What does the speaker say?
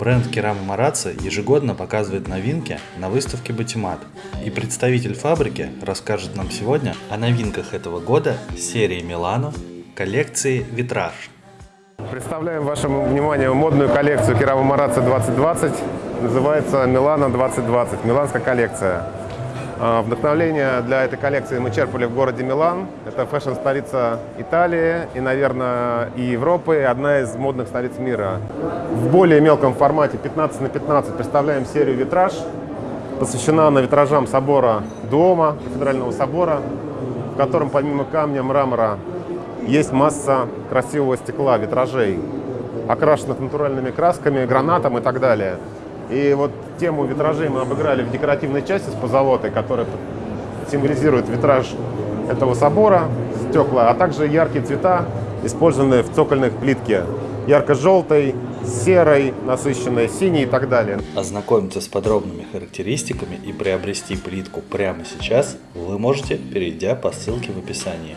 Бренд Керама Марацци ежегодно показывает новинки на выставке Батимат. И представитель фабрики расскажет нам сегодня о новинках этого года серии Милано коллекции «Витраж». Представляем вашему вниманию модную коллекцию Керама Марацци 2020. Называется Милано 2020, миланская коллекция. А, Вдохновление для этой коллекции мы черпали в городе Милан. Это фэшн-столица Италии и, наверное, и Европы, и одна из модных столиц мира. В более мелком формате 15 на 15 представляем серию «Витраж». Посвящена она витражам собора Дуома, кафедрального собора, в котором помимо камня, мрамора есть масса красивого стекла, витражей, окрашенных натуральными красками, гранатом и так далее. И вот тему витражей мы обыграли в декоративной части с позолотой, которая символизирует витраж этого собора, стекла, а также яркие цвета, использованные в цокольных плитке. Ярко-желтой, серой, насыщенной, синей и так далее. Ознакомиться с подробными характеристиками и приобрести плитку прямо сейчас вы можете, перейдя по ссылке в описании.